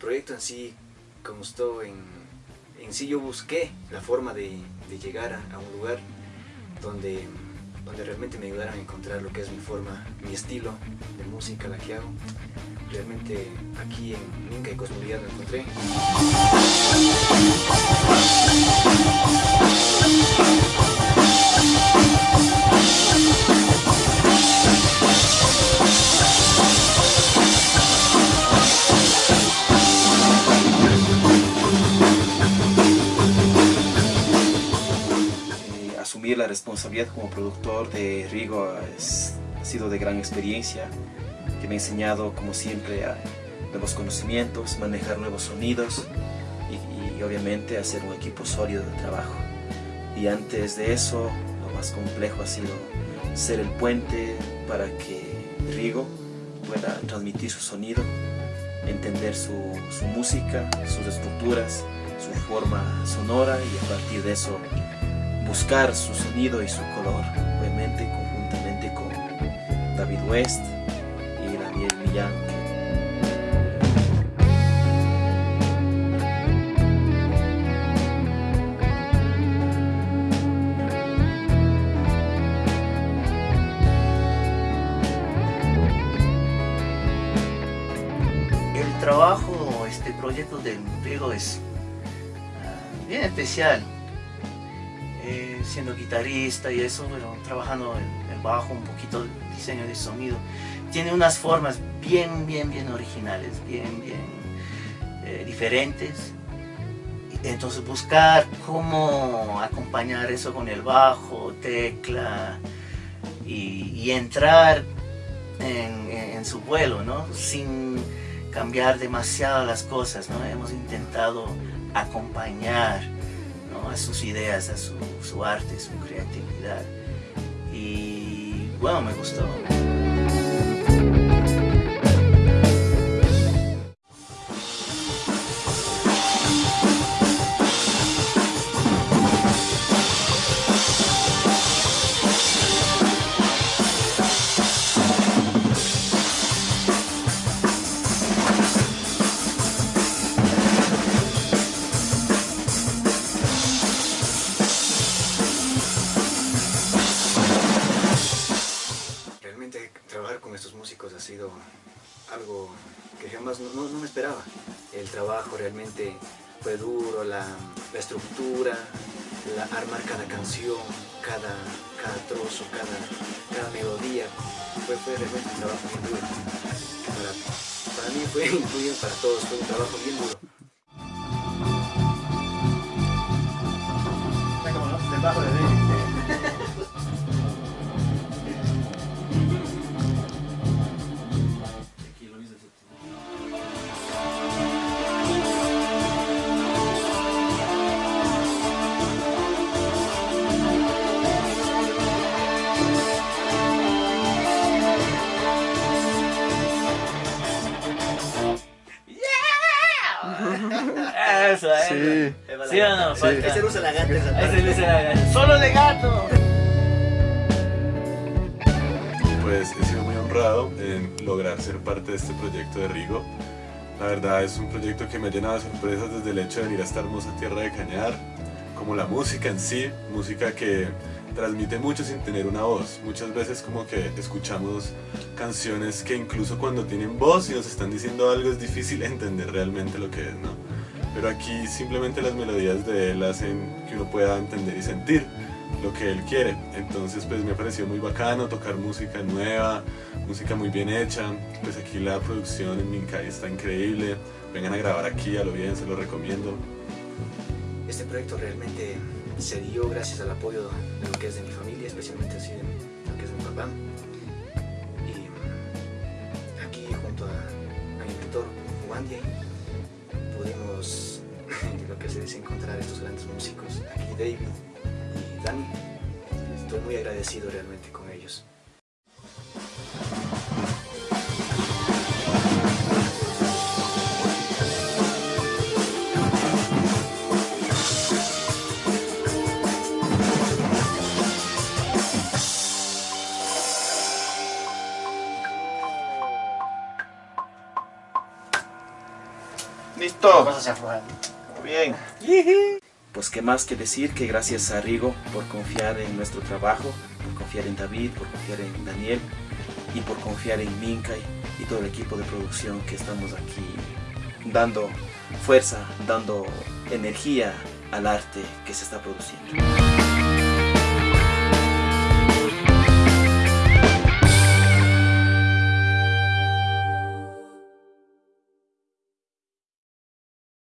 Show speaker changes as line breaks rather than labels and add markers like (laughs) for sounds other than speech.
proyecto en sí constó en, en sí yo busqué la forma de, llegar a, un lugar donde, donde realmente me ayudaran a encontrar lo que es mi forma, mi estilo de música, la que hago. Realmente aquí en Inca y Cosmovidad lo encontré.
La responsabilidad como productor de Rigo ha sido de gran experiencia, que me ha enseñado, como siempre, a nuevos conocimientos, manejar nuevos sonidos y, obviamente hacer un equipo sólido de trabajo. Y antes de eso, lo más complejo ha sido ser el puente para que Rigo pueda transmitir su sonido, entender su, su música, sus estructuras, su forma sonora y a partir de eso buscar su sonido y su color, obviamente conjuntamente con David West y Daniel Millán.
El trabajo, este proyecto del Riego es ah, bien especial eh, siendo guitarrista y eso, pero trabajando el, el, bajo, un poquito de diseño de sonido. Tiene unas formas bien, bien, bien originales, bien, bien eh, diferentes. Entonces buscar cómo acompañar eso con el bajo, tecla y, entrar en, en, su vuelo, ¿no? Sin cambiar demasiado las cosas, ¿no? Hemos intentado acompañar a sus ideas, a su, su arte, su creatividad. Y bueno, me gustó.
Algo que jamás no, me esperaba. El trabajo realmente fue duro, la, estructura, la, armar cada canción, cada, cada trozo, cada, cada melodía, fue, realmente un trabajo bien duro. Para, mí fue, (laughs) incluido para todos, fue un trabajo bien duro.
Eso, Sí. ¿Sí o no?
Sí. Ese usa la gata.
Ese usa la gata. ¡Solo de gato!
Pues he sido muy honrado en lograr ser parte de este proyecto de Rigo. La verdad es un proyecto que me ha llenado de sorpresas desde el hecho de venir a esta hermosa tierra de Cañar, como la música en sí, música que transmite mucho sin tener una voz. Muchas veces como que escuchamos canciones que incluso cuando tienen voz y nos están diciendo algo es difícil (laughs) entender realmente lo que es, ¿no? Pero aquí simplemente las melodías de él hacen que uno pueda entender y sentir lo que él quiere. Entonces pues me ha parecido muy bacano tocar música nueva, música muy bien hecha. Pues aquí la producción en Mincay está increíble. Vengan a grabar aquí, a lo bien, se lo recomiendo.
Este proyecto realmente se dio gracias al apoyo de lo que es de mi familia, especialmente así de lo que es de mi papá. David y Dani. Estoy muy agradecido realmente con ellos.
Listo. Vamos a
Bien. Pues qué más que decir que gracias a Rigo por confiar en nuestro trabajo, por confiar en David, por confiar en Daniel y por confiar en Minka y, y todo el equipo de producción que estamos aquí dando fuerza, dando energía al arte que se está produciendo.